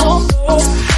oh, oh.